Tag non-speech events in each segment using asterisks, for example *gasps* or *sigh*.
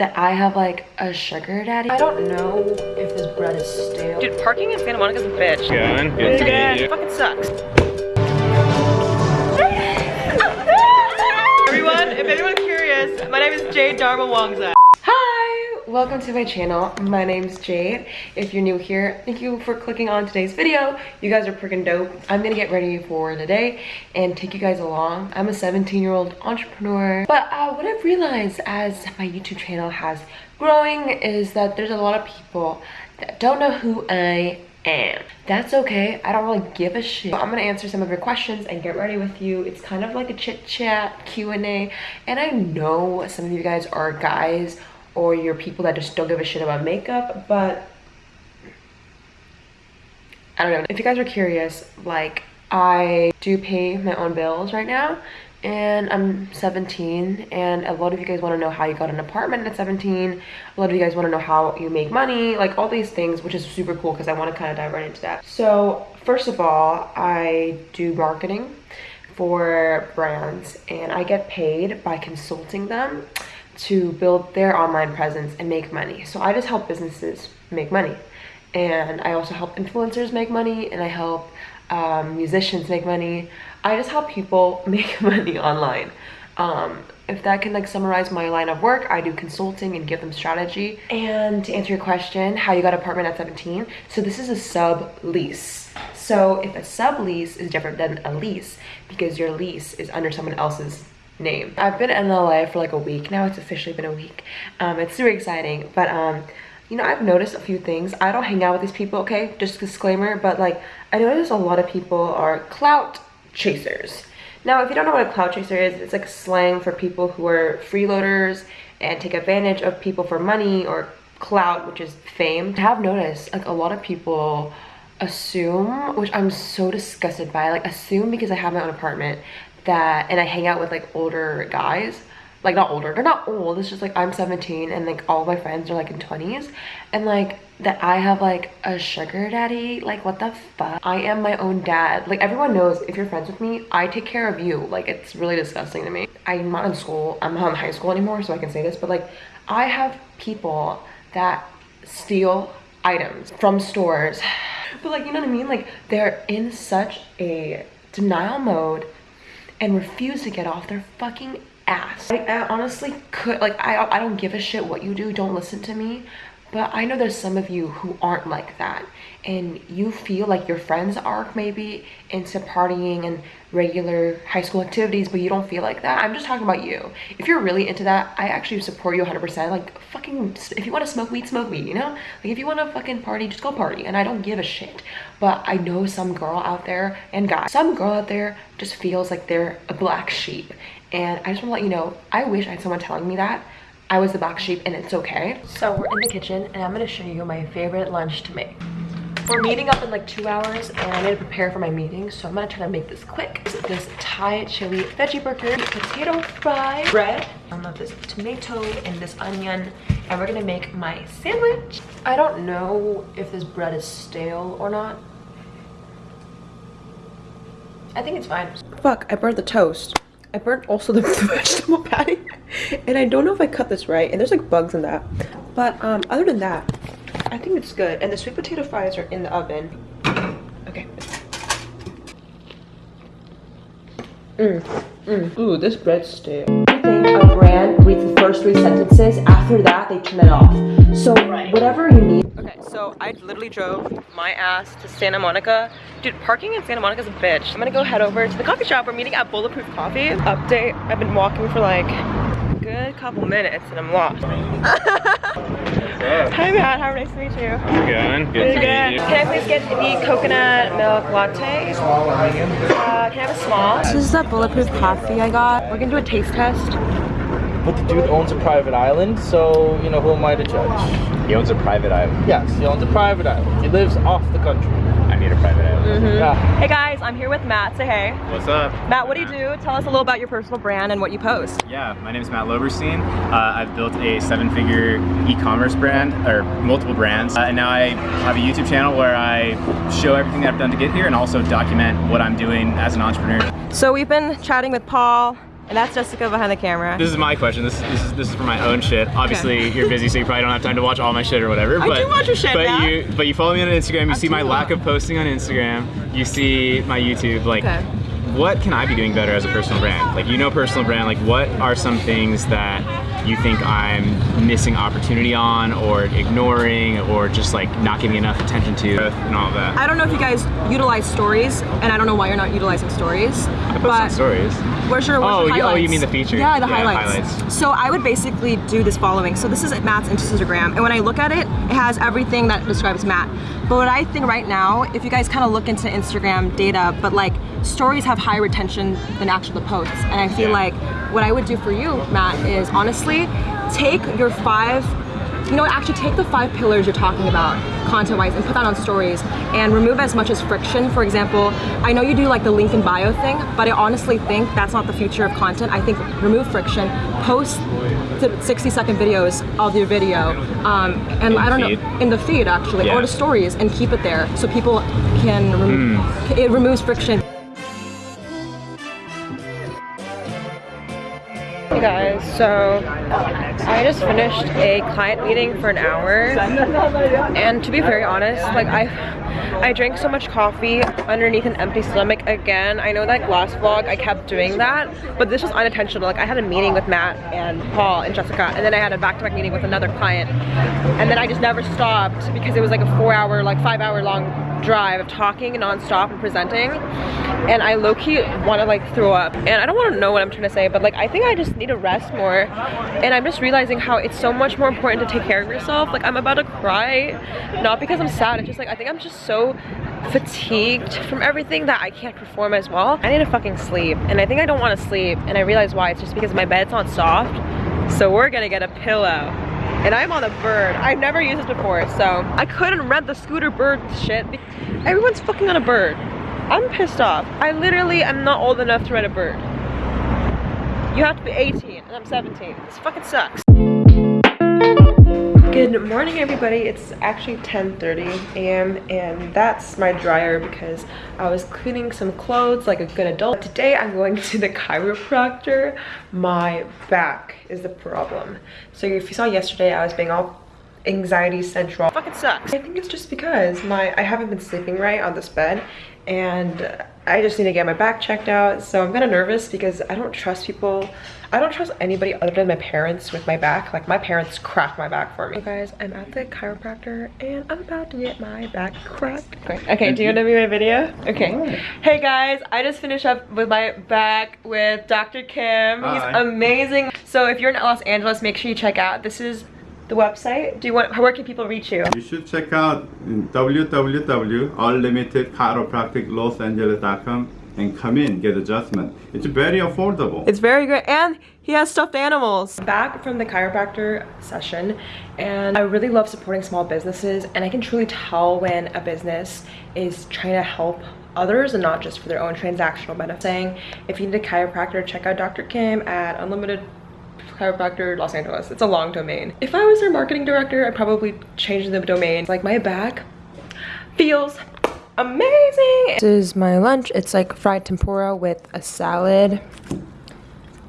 that I have like a sugar daddy. I don't know if this bread is stale. Dude, parking in Santa Monica's a bitch. Going? Good It's to good. meet you. Fucking sucks. *laughs* Everyone, if anyone's curious, my name is Jade Darmawangsa. Welcome to my channel. My name's Jade. If you're new here, thank you for clicking on today's video. You guys are freaking dope. I'm gonna get ready for the day and take you guys along. I'm a 17 year old entrepreneur, but uh, what I've realized as my YouTube channel has growing is that there's a lot of people that don't know who I am. That's okay. I don't really give a shit. I'm gonna answer some of your questions and get ready with you. It's kind of like a chit chat Q&A. And I know some of you guys are guys or you're people that just don't give a shit about makeup, but I don't know. If you guys are curious, like I do pay my own bills right now and I'm 17 and a lot of you guys want to know how you got an apartment at 17. A lot of you guys want to know how you make money, like all these things, which is super cool because I want to kind of dive right into that. So first of all, I do marketing for brands and I get paid by consulting them to build their online presence and make money. So I just help businesses make money. And I also help influencers make money and I help um, musicians make money. I just help people *laughs* make money online. Um, if that can like summarize my line of work, I do consulting and give them strategy. And to answer your question, how you got apartment at 17. So this is a sublease. So if a sublease is different than a lease because your lease is under someone else's name. I've been in LA for like a week now. It's officially been a week. Um, it's super exciting, but um, you know, I've noticed a few things. I don't hang out with these people, okay? Just a disclaimer, but like I notice a lot of people are clout chasers. Now, if you don't know what a clout chaser is, it's like slang for people who are freeloaders and take advantage of people for money or clout, which is fame. I have noticed like a lot of people assume, which I'm so disgusted by, like assume because I have my own apartment that and I hang out with like older guys. Like not older they're not old it's just like i'm 17 and like all my friends are like in 20s and like that i have like a sugar daddy like what the fuck? I am my own dad. Like everyone knows if you're friends with me i take care of you. Like it's really disgusting to me. I'm not in school i'm not in high school anymore so i can say this but like i have people that steal items from stores. *sighs* But like you know what i mean? Like they're in such a denial mode and refuse to get off their fucking ass. I, I honestly could, like, I, I don't give a shit what you do, don't listen to me. But I know there's some of you who aren't like that. And you feel like your friends are maybe into partying and regular high school activities, but you don't feel like that. I'm just talking about you. If you're really into that, I actually support you 100%. Like, fucking, if you want to smoke weed, smoke weed, you know? Like, if you want to fucking party, just go party. And I don't give a shit. But I know some girl out there, and guy, some girl out there just feels like they're a black sheep. And I just want to let you know, I wish I had someone telling me that. I was the black sheep and it's okay. So we're in the kitchen and I'm gonna show you my favorite lunch to make. We're meeting up in like two hours and I need to prepare for my meeting. So I'm gonna try to make this quick. This Thai chili veggie burger, potato fry, bread, of this tomato and this onion. And we're gonna make my sandwich. I don't know if this bread is stale or not. I think it's fine. Fuck, I burnt the toast. I burnt also the *laughs* vegetable patty. And I don't know if I cut this right. And there's like bugs in that. But um, other than that, I think it's good. And the sweet potato fries are in the oven. Okay. Mmm. Mmm. Ooh, this bread's stale. I think a brand reads the first three sentences. After that, they turn it off. So whatever you need. Okay, so I literally drove my ass to Santa Monica. Dude, parking in Santa Monica is a bitch. I'm gonna go head over to the coffee shop. We're meeting at Bulletproof Coffee. Update, I've been walking for like a good couple minutes and I'm lost. *laughs* Hi Matt, how nice to meet you. How's it going? Good to meet you. Can I please get the coconut milk latte? Uh, can I have a small? This is the Bulletproof coffee I got. We're gonna do a taste test. But the dude owns a private island, so, you know, who am I to judge? He owns a private island. Yes, he owns a private island. He lives off the country. I need a private island. Yeah. Hey guys, I'm here with Matt. Say hey. What's up? Matt, what do you do? Tell us a little about your personal brand and what you post. Yeah, my name is Matt Loberstein. Uh, I've built a seven-figure e-commerce brand, or multiple brands, uh, and now I have a YouTube channel where I show everything that I've done to get here and also document what I'm doing as an entrepreneur. So we've been chatting with Paul And that's Jessica behind the camera. This is my question. This, this is this is for my own shit. Obviously, you're busy, so you probably don't have time to watch all my shit or whatever. I But, do watch your shit, but man. you but you follow me on Instagram. You I see my lack of posting on Instagram. You see my YouTube. Like, Okay. what can I be doing better as a personal brand? Like, you know, personal brand. Like, what are some things that you think I'm missing opportunity on, or ignoring, or just like not giving enough attention to, and all that? I don't know if you guys utilize stories, and I don't know why you're not utilizing stories. I post but on stories. Where's your, where's Oh, your you- oh, you mean the feature. Yeah, the Yeah, highlights. highlights. So I would basically do this following. So this is Matt's Instagram, and when I look at it, it has everything that describes Matt. But what I think right now, if you guys kind of look into Instagram data, but like stories have higher retention than actual posts, and I feel Yeah. like what I would do for you, Matt, is honestly take your five you know actually take the five pillars you're talking about content-wise and put that on stories and remove as much as friction. For example, I know you do like the link in bio thing, but I honestly think that's not the future of content. I think remove friction, post the 60 second videos of your video, um, and In I don't feed? know, in the feed actually, Yeah. or the stories and keep it there so people can, rem- Hmm. it removes friction. So I just finished a client meeting for an hour and to be very honest, like I I drank so much coffee underneath an empty stomach again. I know that last vlog I kept doing that, but this was unintentional. Like I had a meeting with Matt and Paul and Jessica and then I had a back-to-back meeting with another client and then I just never stopped because it was like a four hour, like five hour long drive of talking non-stop and presenting and I low-key want to like throw up. And I don't want to know what I'm trying to say but like I think I just need to rest more and I'm just realizing how it's so much more important to take care of yourself. Like I'm about to cry not because I'm sad it's just like I think I'm just so fatigued from everything that I can't perform as well. I need to fucking sleep and I think I don't want to sleep and I realize why. It's just because my bed's not soft so we're gonna get a pillow and I'm on a bird. I've never used this before, so I couldn't rent the scooter bird shit. Everyone's fucking on a bird. I'm pissed off. I literally am not old enough to rent a bird. You have to be 18 and I'm 17. This fucking sucks. Good morning everybody. It's actually 10:30 a.m. and that's my dryer because I was cleaning some clothes like a good adult. Today I'm going to the chiropractor. My back is the problem. So if you saw yesterday I was being all anxiety central. Fucking sucks. I think it's just because my I haven't been sleeping right on this bed and I just need to get my back checked out. So I'm kind of nervous because I don't trust people. I don't trust anybody other than my parents with my back. Like my parents crack my back for me. So guys, I'm at the chiropractor and I'm about to get my back cracked. Okay, okay do you want to be my video? Okay. Hey guys, I just finished up with my back with Dr. Kim. He's Hi. amazing. So if you're in Los Angeles, make sure you check out. This is the website. Do you want, where can people reach you? You should check out www.unlimitedchiropracticlosangeles.com and come in, get adjustment. It's very affordable. It's very good and he has stuffed animals. Back from the chiropractor session and I really love supporting small businesses and I can truly tell when a business is trying to help others and not just for their own transactional benefit. Saying if you need a chiropractor, check out Dr. Kim at Unlimited chiropractor Los Angeles. It's a long domain. If I was their marketing director, I'd probably change the domain. Like my back feels amazing. This is my lunch. It's like fried tempura with a salad,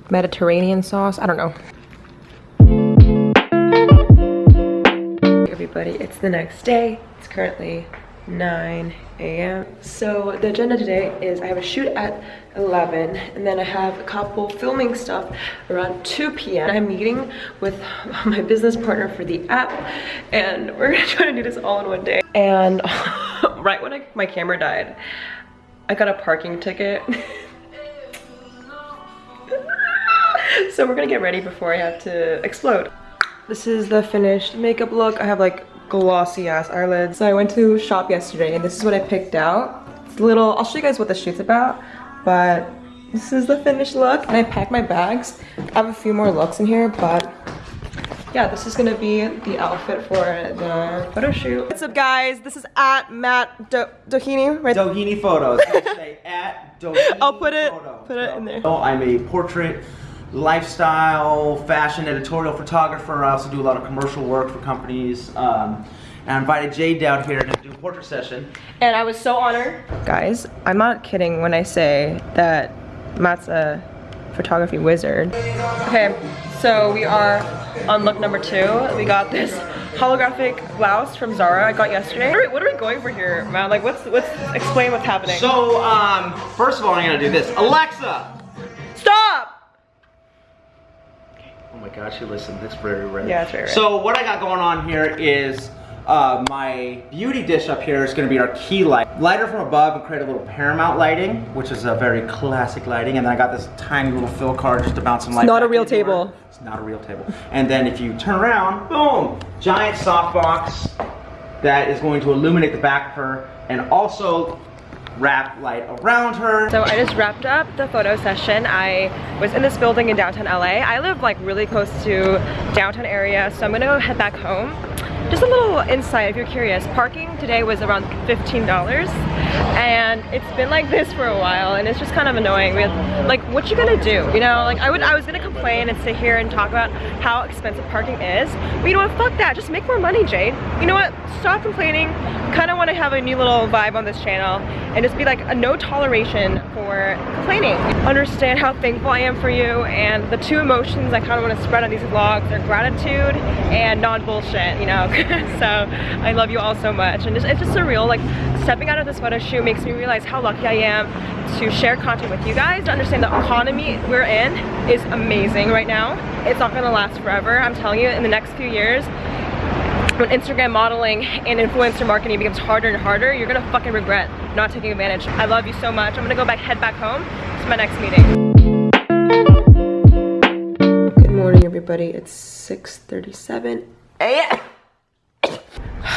Mediterranean sauce. I don't know. Everybody, it's the next day. It's currently 9 a.m. So the agenda today is I have a shoot at 11 and then I have a couple filming stuff around 2 p.m. I'm meeting with *laughs* my business partner for the app and we're gonna try to do this all in one day. And *laughs* right when I, my camera died, I got a parking ticket. *laughs* so we're gonna get ready before I have to explode. This is the finished makeup look. I have like glossy ass eyelids. So I went to shop yesterday and this is what I picked out. It's a little, I'll show you guys what the shoot's about, but this is the finished look. And I packed my bags. I have a few more looks in here, but yeah, this is gonna be the outfit for the photo shoot. What's up guys? This is at Matt Do Doheny, right? Doheny Photos. *laughs* Say at Doheny I'll put it- Photos. put it in there. Oh, I'm a portrait, lifestyle, fashion, editorial photographer. I also do a lot of commercial work for companies. Um, and I invited Jade down here to do a portrait session. And I was so honored. Guys, I'm not kidding when I say that Matt's a photography wizard. Okay, so we are on look number two. We got this holographic blouse from Zara I got yesterday. What are, we, what are we going for here, man? Like, what's, what's, explain what's happening. So, um, first of all, I'm gonna do this. Alexa! Stop! Oh my gosh, she listened. That's very rare. Yeah, it's very rare. So what I got going on here is uh, my beauty dish up here is going to be our key light. Lighter from above and create a little Paramount lighting, which is a very classic lighting. And then I got this tiny little fill card just to bounce some light. not a real table. It's not a real table. And then if you turn around, boom, giant softbox that is going to illuminate the back of her and also wrap light around her. So I just wrapped up the photo session. I was in this building in downtown LA. I live like really close to downtown area, so I'm gonna go head back home. Just a little insight if you're curious. Parking today was around $15 and it's been like this for a while and it's just kind of annoying. Like, what you gonna do? You know, like I would, I was gonna complain and sit here and talk about how expensive parking is. But you know what, fuck that. Just make more money, Jade. You know what, stop complaining. Kind of want to have a new little vibe on this channel and just be like a no toleration for complaining. Understand how thankful I am for you and the two emotions I kind of want to spread on these vlogs are gratitude and non-bullshit, you know? *laughs* so I love you all so much and just, it's just surreal. Like stepping out of this photo shoot makes me realize how lucky I am to share content with you guys, to understand the economy we're in is amazing right now. It's not gonna last forever. I'm telling you, in the next few years, when Instagram modeling and influencer marketing becomes harder and harder, you're gonna fucking regret not taking advantage. I love you so much. I'm gonna go back, head back home to my next meeting. Good morning, everybody. It's 6.37 a.m.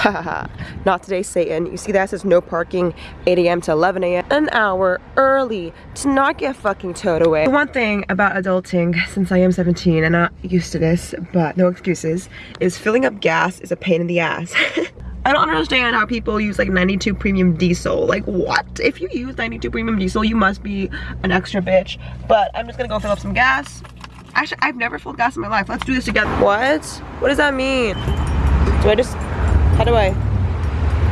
*laughs* Not today, Satan. You see that says no parking 8 a.m. to 11 a.m. An hour early to not get fucking towed away. One thing about adulting, since I am 17 and not used to this, but no excuses, is filling up gas is a pain in the ass. *laughs* I don't understand how people use like 92 premium diesel. Like what? If you use 92 premium diesel, you must be an extra bitch. But I'm just gonna go fill up some gas. Actually, I've never filled gas in my life. Let's do this together. What? What does that mean? Do I just, how do I,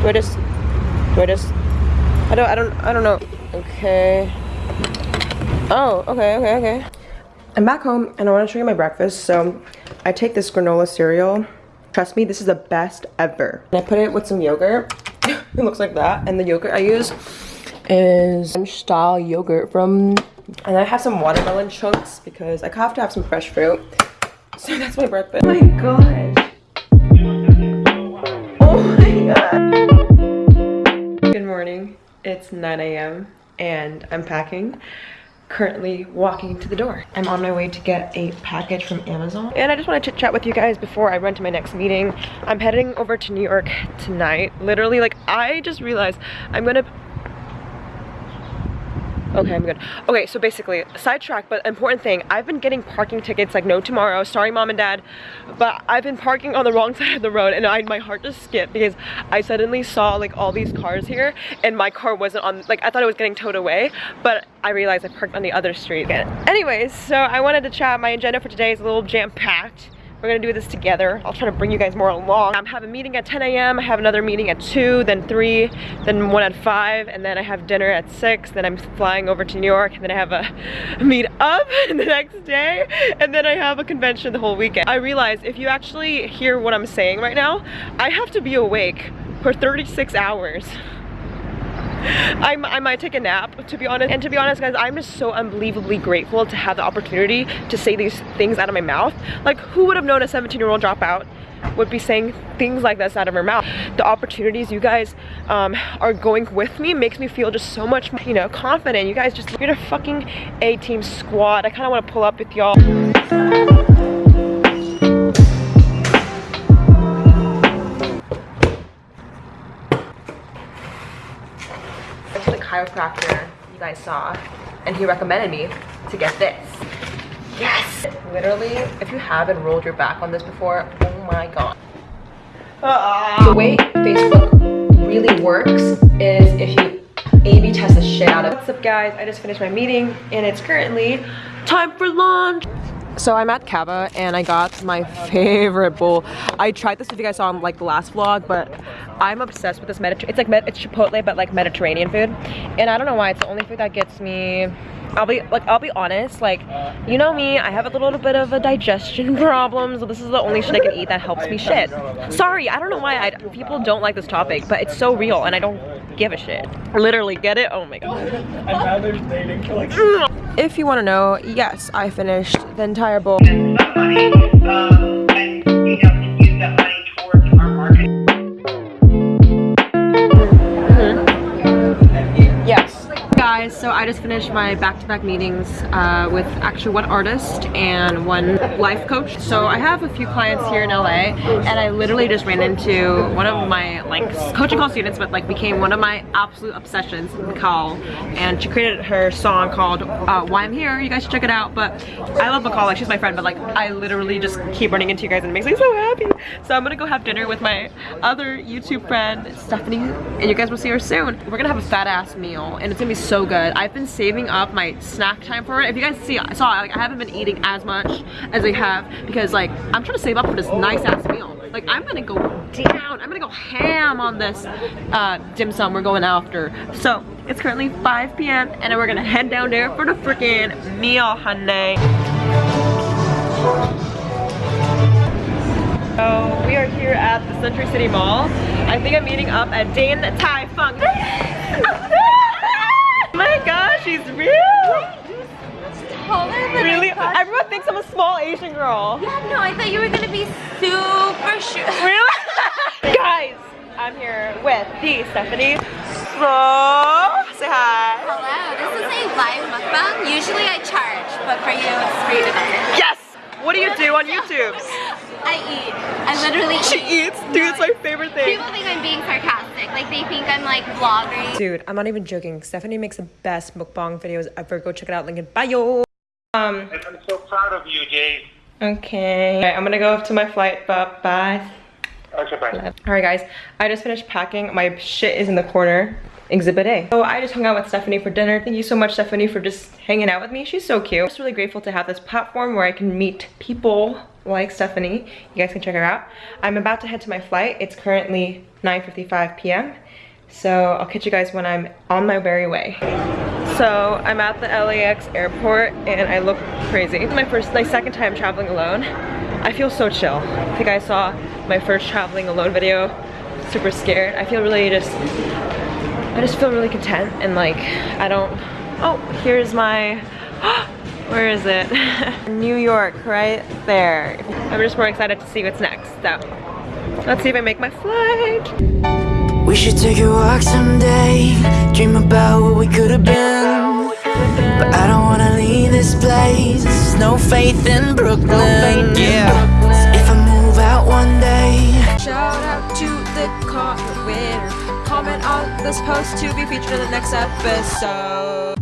do I just, do I just, I don't, I don't, I don't know. Okay. Oh, okay, okay, okay. I'm back home and I want to show you my breakfast. So I take this granola cereal. Trust me, this is the best ever. And I put it with some yogurt. *laughs* it looks like that. And the yogurt I use is French style yogurt from, and I have some watermelon chunks because I have to have some fresh fruit. So that's my breakfast. Oh my god. It's 9 a.m. and I'm packing. Currently walking to the door. I'm on my way to get a package from Amazon. And I just want to chit chat with you guys before I run to my next meeting. I'm heading over to New York tonight. Literally, like, I just realized I'm gonna Okay, I'm good. Okay, so basically, sidetrack, but important thing, I've been getting parking tickets like no tomorrow, sorry mom and dad, but I've been parking on the wrong *laughs* side of the road and I, my heart just skipped because I suddenly saw like all these cars here and my car wasn't on, like I thought it was getting towed away, but I realized I parked on the other street. Anyways, so I wanted to chat, my agenda for today is a little jam-packed. We're gonna do this together. I'll try to bring you guys more along. I have a meeting at 10 a.m. I have another meeting at 2, then 3, then one at 5, and then I have dinner at 6, then I'm flying over to New York, and then I have a meet up *laughs* the next day, and then I have a convention the whole weekend. I realize if you actually hear what I'm saying right now, I have to be awake for 36 hours. *laughs* I, I might take a nap to be honest. And to be honest guys I'm just so unbelievably grateful to have the opportunity to say these things out of my mouth. Like who would have known a 17 year old dropout would be saying things like this out of her mouth? The opportunities you guys um, are going with me makes me feel just so much you know confident. You guys just you're the fucking A-team squad. I kind of want to pull up with y'all This is the chiropractor you guys saw, and he recommended me to get this. Yes! Literally, if you haven't rolled your back on this before, oh my god. Uh-uh. The way Facebook really works is if you A-B test the shit out of it. What's up guys? I just finished my meeting and it's currently time for lunch. So I'm at Cava and I got my favorite bowl. I tried this if you guys saw in like the last vlog, but I'm obsessed with this Mediterranean. It's like med it's Chipotle, but like Mediterranean food. And I don't know why, it's the only food that gets me I'll be like I'll be honest, like you know me, I have a little bit of a digestion *laughs* problem, so this is the only shit I can eat that helps me shit. Sorry, I don't know why I, people don't like this topic, but it's so real and I don't give a shit. Literally, get it? Oh my god. *laughs* If you want to know, yes, I finished the entire bowl. I just finished my back-to-back meetings uh, with actually one artist and one life coach. So I have a few clients here in LA and I literally just ran into one of my like coaching call students but like became one of my absolute obsessions, Mikal. And she created her song called uh, Why I'm Here. You guys should check it out. But I love Mikal, like she's my friend, but like I literally just keep running into you guys and it makes me so happy. So I'm gonna go have dinner with my other YouTube friend, Stephanie, and you guys will see her soon. We're gonna have a fat ass meal and it's gonna be so good. I've been saving up my snack time for it. If you guys see, I saw, like I haven't been eating as much as I have because like I'm trying to save up for this nice ass meal. Like I'm gonna go down, I'm gonna go ham on this uh, dim sum we're going after. So it's currently 5 p.m. and we're gonna head down there for the freaking meal, honey. So we are here at the Century City Mall. I think I'm meeting up at Din Tai Fung. *laughs* she's real! taller than Really? Everyone thinks I'm a small Asian girl. Yeah, no, I thought you were gonna be super short. *laughs* Really? Guys, I'm here with the Stephanie. So, say hi. Hello, this is a live mukbang. Usually I charge, but for you it's free to. Yes! What do you do on YouTube? *laughs* I eat. I literally She eat. eats? Dude, it's my favorite thing. People think I'm being sarcastic. Like they think I'm like vlogging. Dude, I'm not even joking. Stephanie makes the best mukbang videos ever. Go check it out. Link in bio. Um, I'm so proud of you, Jay. okay. Alright, I'm gonna go up to my flight. Bye bye. Okay, bye. Alright guys, I just finished packing. My shit is in the corner. Exhibit A. So I just hung out with Stephanie for dinner. Thank you so much, Stephanie, for just hanging out with me. She's so cute. I'm just really grateful to have this platform where I can meet people like Stephanie. You guys can check her out. I'm about to head to my flight. It's currently 9.55 p.m. So I'll catch you guys when I'm on my very way. So I'm at the LAX airport and I look crazy. My first, my second time traveling alone. I feel so chill. If you guys saw my first traveling alone video, super scared. I feel really just, I just feel really content and like, I don't, oh, here's my, *gasps* where is it? *laughs* New York, right there. I'm just more excited to see what's next. So, let's see if I make my flight. We should take a walk someday Dream about what we could have been But I don't wanna leave this place No faith in Brooklyn Yeah Comment this post to be featured in the next episode.